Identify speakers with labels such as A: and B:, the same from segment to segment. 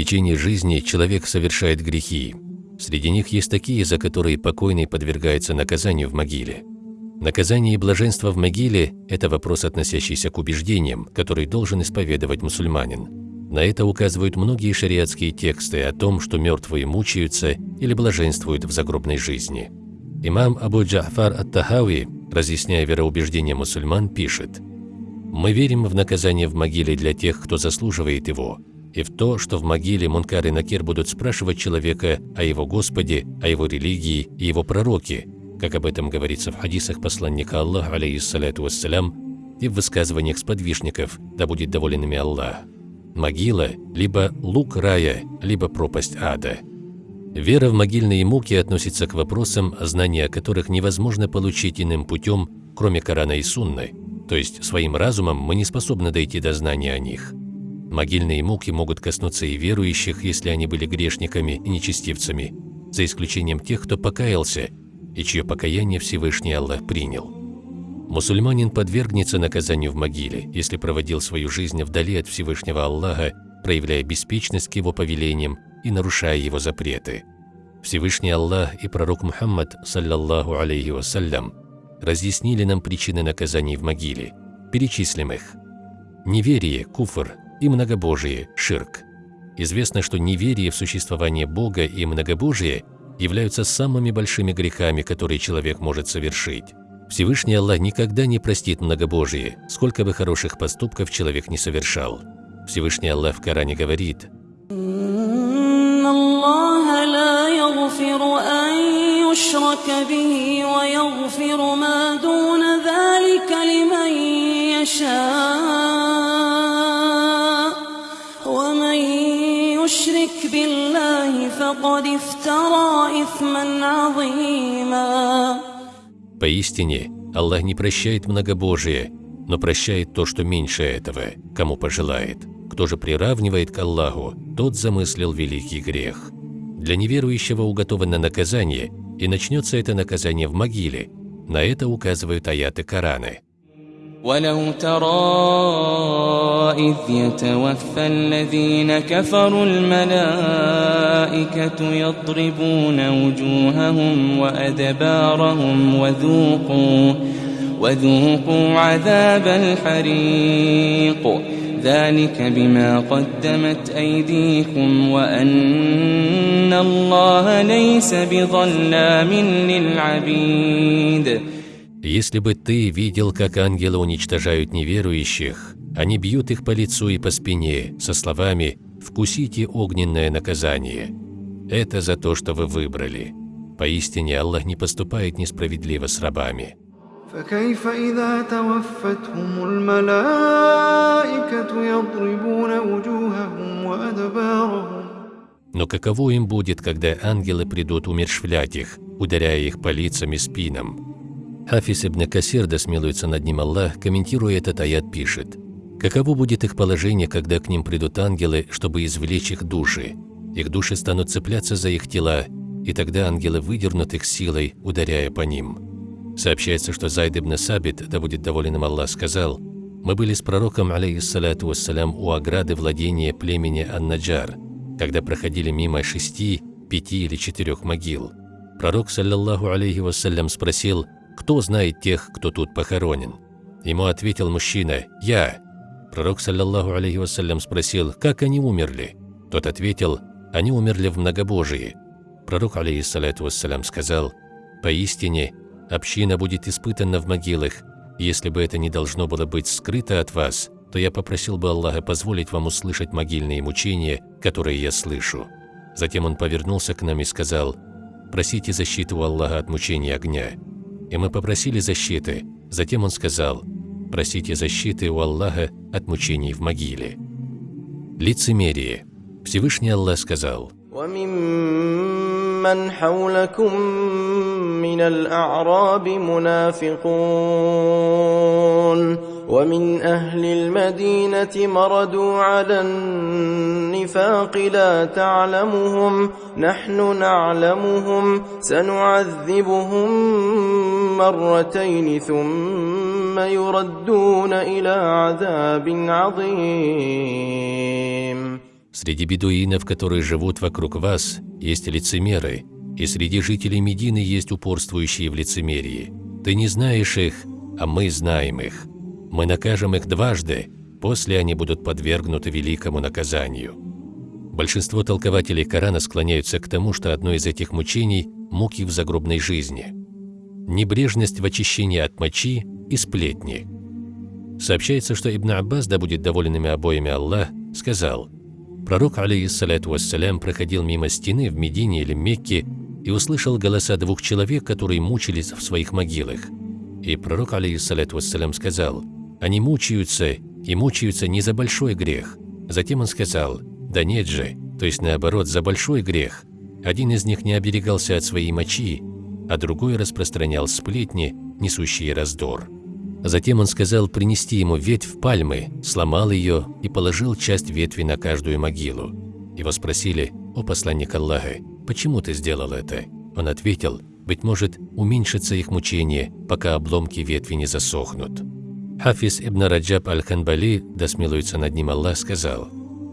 A: течение жизни человек совершает грехи. Среди них есть такие, за которые покойный подвергается наказанию в могиле. Наказание и блаженство в могиле – это вопрос, относящийся к убеждениям, который должен исповедовать мусульманин. На это указывают многие шариатские тексты о том, что мертвые мучаются или блаженствуют в загробной жизни. Имам Абу Джафар ат-Тахави, разъясняя вероубеждения мусульман, пишет «Мы верим в наказание в могиле для тех, кто заслуживает его, и в то, что в могиле Мункар и Накир будут спрашивать человека о его Господе, о его религии и его пророке, как об этом говорится в хадисах посланника Аллаха, алейхиссалату вассалям, и в высказываниях сподвижников, да будет доволен ими Аллах. Могила – либо лук рая, либо пропасть ада. Вера в могильные муки относится к вопросам, знания о которых невозможно получить иным путем, кроме Корана и Сунны, то есть своим разумом мы не способны дойти до знания о них. Могильные муки могут коснуться и верующих, если они были грешниками и нечестивцами, за исключением тех, кто покаялся и чье покаяние Всевышний Аллах принял. Мусульманин подвергнется наказанию в могиле, если проводил свою жизнь вдали от Всевышнего Аллаха, проявляя беспечность к его повелениям и нарушая его запреты. Всевышний Аллах и пророк Мухаммад, саллаллаху алейхи вассалям, разъяснили нам причины наказаний в могиле. Перечислим их. Неверие, куфр, и многобожие – ширк. Известно, что неверие в существование Бога и многобожие являются самыми большими грехами, которые человек может совершить. Всевышний Аллах никогда не простит многобожие, сколько бы хороших поступков человек не совершал. Всевышний Аллах в Коране говорит يشرك به ويغفر ما دون ذلك لمن يشاء يشرك بالله فقد افترى إثما عظيما Поистине, Аллах не прощает многобожие, но прощает то, что меньше этого, кому пожелает. Кто же приравнивает к Аллаху, тот замыслил великий грех. Для неверующего уготовано наказание, и начнется это наказание в могиле. На это указывают аяты Корана. ولو ترى إذ يتوفى الذين كفروا الملائكة يضربون وجوههم وأدبارهم وذوقوا وذوقوا عذاب الحريق. ذلك بما قدمت أيديكم وأن الله ليس بظلام للعبيد. Если бы ты видел, как ангелы уничтожают неверующих, они бьют их по лицу и по спине со словами «вкусите огненное наказание». Это за то, что вы выбрали. Поистине Аллах не поступает несправедливо с рабами. Но каково им будет, когда ангелы придут умершвлять их, ударяя их по лицам и спинам? Хафиз ибн Касир, да смилуется над ним Аллах, комментируя этот аят, пишет «Каково будет их положение, когда к ним придут ангелы, чтобы извлечь их души? Их души станут цепляться за их тела, и тогда ангелы выдернут их силой, ударяя по ним». Сообщается, что Зайд ибн Сабит, да будет доволен им Аллах, сказал «Мы были с пророком, алейхиссалату вассалям, у ограды владения племени Ан-Наджар, когда проходили мимо шести, пяти или четырех могил. Пророк, саллаллаху алейхи вассалям, спросил – кто знает тех, кто тут похоронен? Ему ответил мужчина, я. Пророк, саллаллаху алейхи вассалям, спросил, как они умерли? Тот ответил, они умерли в многобожии. Пророк, алейхиссалату вассалям, сказал, поистине, община будет испытана в могилах. Если бы это не должно было быть скрыто от вас, то я попросил бы Аллаха позволить вам услышать могильные мучения, которые я слышу. Затем он повернулся к нам и сказал, «Просите защиту Аллаха от мучения огня и мы попросили защиты. Затем он сказал, «Просите защиты у Аллаха от мучений в могиле». Лицемерие. Всевышний Аллах сказал,
B: وممن حولكم من الأعراب منافقون ومن أهل المدينة مردوا على النفاق لا تعلمهم نحن نعلمهم سنعذبهم مرتين ثم يردون إلى عذاب عظيم
A: Среди бедуинов, которые живут вокруг вас, есть лицемеры, и среди жителей Медины есть упорствующие в лицемерии. Ты не знаешь их, а мы знаем их. Мы накажем их дважды, после они будут подвергнуты великому наказанию. Большинство толкователей Корана склоняются к тому, что одно из этих мучений – муки в загробной жизни. Небрежность в очищении от мочи и сплетни. Сообщается, что Ибн Аббас, да будет доволен ими обоими Аллах, сказал, «Пророк, алейхиссалату вассалям, проходил мимо стены в Медине или Мекке и услышал голоса двух человек, которые мучились в своих могилах. И пророк, алейхиссалату вассалям, сказал, «Они мучаются, и мучаются не за большой грех». Затем он сказал, «Да нет же, то есть наоборот, за большой грех. Один из них не оберегался от своей мочи, а другой распространял сплетни, несущие раздор». Затем он сказал принести ему ветвь пальмы, сломал ее и положил часть ветви на каждую могилу. Его спросили, «О посланник Аллаха, почему ты сделал это?» Он ответил, «Быть может, уменьшится их мучение, пока обломки ветви не засохнут». Хафиз ибн Раджаб аль-Ханбали, да смилуется над ним Аллах, сказал,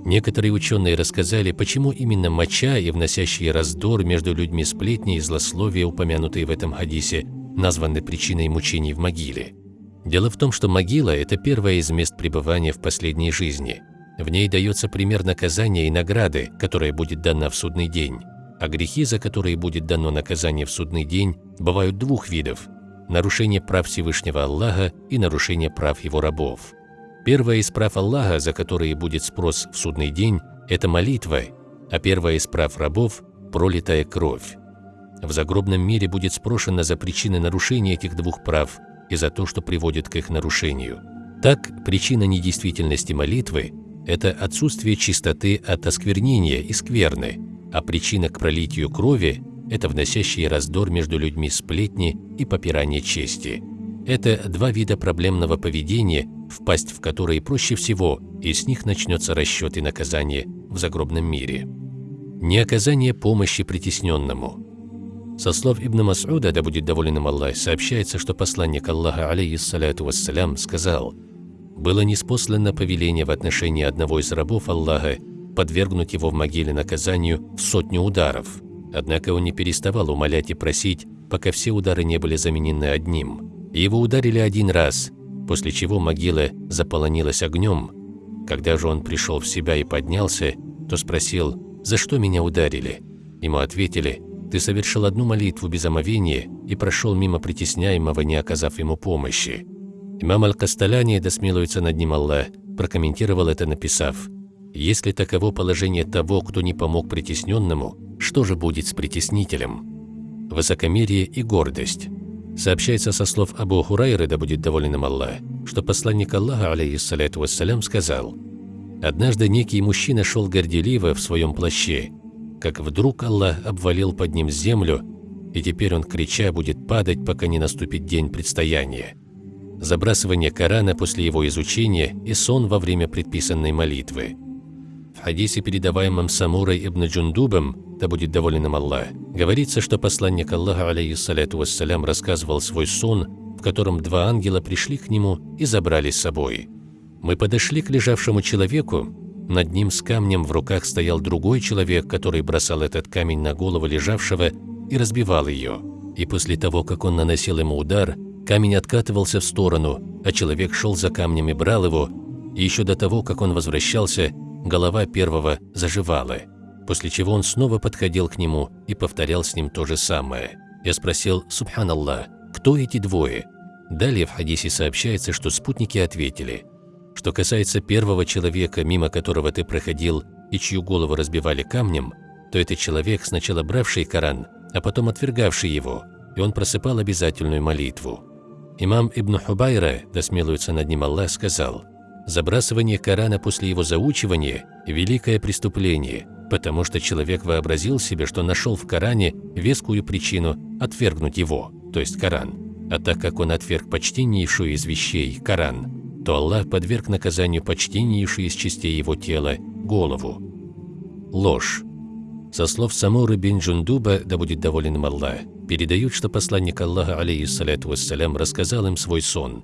A: Некоторые ученые рассказали, почему именно моча и вносящие раздор между людьми сплетни и злословия, упомянутые в этом хадисе, названы причиной мучений в могиле. Дело в том, что могила – это первое из мест пребывания в последней жизни. В ней дается пример наказания и награды, которая будет дана в судный день. А грехи, за которые будет дано наказание в судный день, бывают двух видов – нарушение прав Всевышнего Аллаха и нарушение прав Его рабов. Первое из прав Аллаха, за которые будет спрос в судный день – это молитва, а первое из прав рабов – пролитая кровь. В загробном мире будет спрошено за причины нарушения этих двух прав и за то, что приводит к их нарушению. Так, причина недействительности молитвы – это отсутствие чистоты от осквернения и скверны, а причина к пролитию крови – это вносящие раздор между людьми сплетни и попирание чести. Это два вида проблемного поведения, впасть в которые проще всего, и с них начнется расчет и наказание в загробном мире. Не оказание помощи притесненному – со слов Ибн Мас'уда, да будет доволен им Аллах, сообщается, что посланник Аллаха, алейхиссаляту вассалям, сказал, «Было неспослано повеление в отношении одного из рабов Аллаха подвергнуть его в могиле наказанию в сотню ударов. Однако он не переставал умолять и просить, пока все удары не были заменены одним. Его ударили один раз, после чего могила заполонилась огнем. Когда же он пришел в себя и поднялся, то спросил, «За что меня ударили?» Ему ответили, ты совершил одну молитву без омовения и прошел мимо притесняемого, не оказав ему помощи. Имам Аль-Касталяни, да смилуется над ним Аллах, прокомментировал это, написав, «Если таково положение того, кто не помог притесненному, что же будет с притеснителем?» Высокомерие и гордость. Сообщается со слов Абу Хурайры, да будет доволен им Аллах, что посланник Аллаха, عليه الصلاة والسلام, сказал, «Однажды некий мужчина шел горделиво в своем плаще, как вдруг Аллах обвалил под ним землю, и теперь он, крича, будет падать, пока не наступит день предстояния. Забрасывание Корана после его изучения и сон во время предписанной молитвы. В хадисе, передаваемом Самурой ибн Джундубом, да будет доволен им Аллах, говорится, что посланник Аллаха, алейхиссаляту вассалям, рассказывал свой сон, в котором два ангела пришли к нему и забрали с собой. Мы подошли к лежавшему человеку, над ним с камнем в руках стоял другой человек, который бросал этот камень на голову лежавшего и разбивал ее. И после того, как он наносил ему удар, камень откатывался в сторону, а человек шел за камнем и брал его, и еще до того, как он возвращался, голова первого заживала, после чего он снова подходил к нему и повторял с ним то же самое. Я спросил, «Субханаллах, кто эти двое?» Далее в хадисе сообщается, что спутники ответили – что касается первого человека, мимо которого ты проходил и чью голову разбивали камнем, то это человек, сначала бравший Коран, а потом отвергавший его, и он просыпал обязательную молитву. Имам Ибн Хубайра, да смилуется над ним Аллах, сказал, «Забрасывание Корана после его заучивания – великое преступление, потому что человек вообразил себе, что нашел в Коране вескую причину отвергнуть его, то есть Коран. А так как он отверг почтеннейшую из вещей – Коран, то Аллах подверг наказанию почтеннейшей из частей его тела – голову. Ложь. Со слов Самуры бин Джундуба, да будет доволен им Аллах, передают, что посланник Аллаха, алейхиссаляту вассалям, рассказал им свой сон.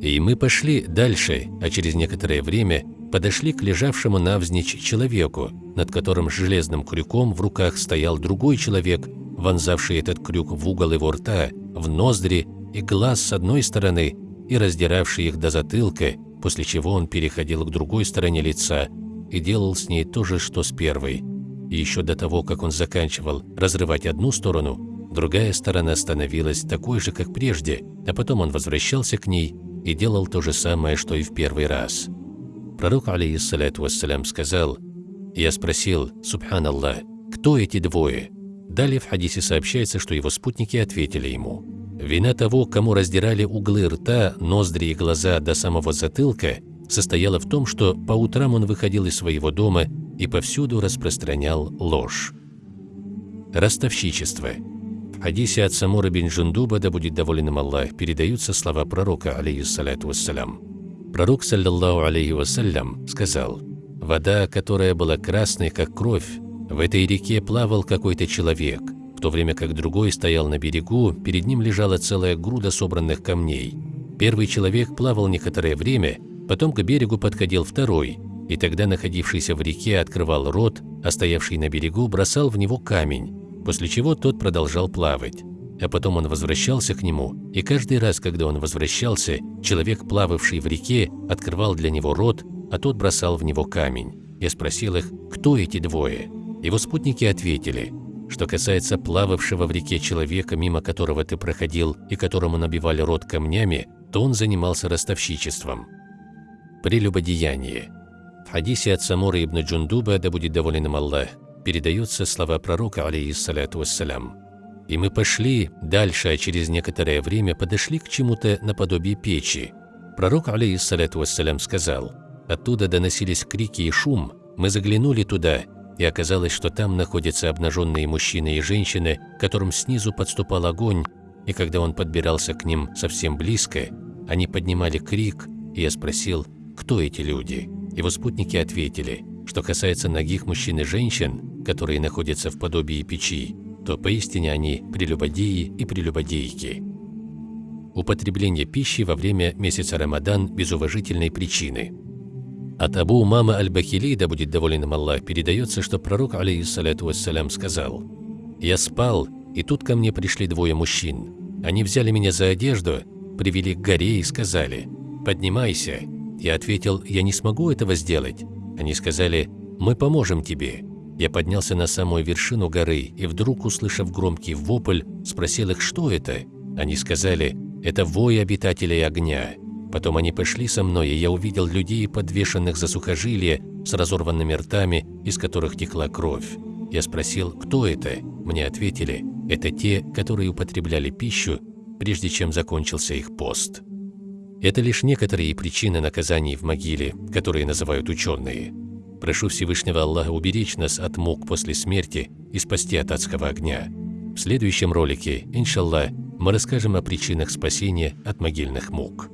A: И мы пошли дальше, а через некоторое время подошли к лежавшему навзничь человеку, над которым железным крюком в руках стоял другой человек, вонзавший этот крюк в угол его рта, в ноздри и глаз с одной стороны и раздиравший их до затылка, после чего он переходил к другой стороне лица и делал с ней то же, что с первой. И еще до того, как он заканчивал разрывать одну сторону, другая сторона становилась такой же, как прежде, а потом он возвращался к ней и делал то же самое, что и в первый раз. Пророк, алейхиссалату вассалям, сказал, «Я спросил, субханаллах, кто эти двое?» Далее в хадисе сообщается, что его спутники ответили ему, «Вина того, кому раздирали углы рта, ноздри и глаза до самого затылка, состояла в том, что по утрам он выходил из своего дома и повсюду распространял ложь». Ростовщичество – в хадисе от Самура бин Джундуба, да будет доволен им Аллах, передаются слова пророка, алейхиссалату вассалям. Пророк, саллаллаху алейхи вассалям, сказал, «Вода, которая была красной, как кровь, в этой реке плавал какой-то человек, в то время как другой стоял на берегу, перед ним лежала целая груда собранных камней. Первый человек плавал некоторое время, потом к берегу подходил второй, и тогда находившийся в реке открывал рот, а стоявший на берегу бросал в него камень, после чего тот продолжал плавать. А потом он возвращался к нему, и каждый раз, когда он возвращался, человек, плававший в реке, открывал для него рот, а тот бросал в него камень. Я спросил их, кто эти двое? Его спутники ответили, что касается плававшего в реке человека, мимо которого ты проходил и которому набивали рот камнями, то он занимался ростовщичеством. Прелюбодеяние. В хадисе от Самура ибн Джундуба, да будет доволен им Аллах, передаются слова пророка, алейхиссалату вассалям. «И мы пошли дальше, а через некоторое время подошли к чему-то наподобие печи. Пророк, алейхиссалату вассалям, сказал, оттуда доносились крики и шум, мы заглянули туда, и оказалось, что там находятся обнаженные мужчины и женщины, которым снизу подступал огонь, и когда он подбирался к ним совсем близко, они поднимали крик, и я спросил, кто эти люди? Его спутники ответили, что касается ногих мужчин и женщин, которые находятся в подобии печи, то поистине они прелюбодеи и прелюбодейки. Употребление пищи во время месяца Рамадан без уважительной причины. От Абу Мама Аль-Бахили, да будет доволен им Аллах, передается, что пророк, алейхиссалату вассалям, сказал, «Я спал, и тут ко мне пришли двое мужчин. Они взяли меня за одежду, привели к горе и сказали, «Поднимайся». Я ответил, «Я не смогу этого сделать». Они сказали, «Мы поможем тебе». Я поднялся на самую вершину горы и вдруг, услышав громкий вопль, спросил их, что это. Они сказали, это вой обитателей огня. Потом они пошли со мной, и я увидел людей, подвешенных за сухожилия, с разорванными ртами, из которых текла кровь. Я спросил, кто это? Мне ответили, это те, которые употребляли пищу, прежде чем закончился их пост. Это лишь некоторые причины наказаний в могиле, которые называют ученые. Прошу Всевышнего Аллаха уберечь нас от мук после смерти и спасти от адского огня. В следующем ролике, иншаллах, мы расскажем о причинах спасения от могильных мук.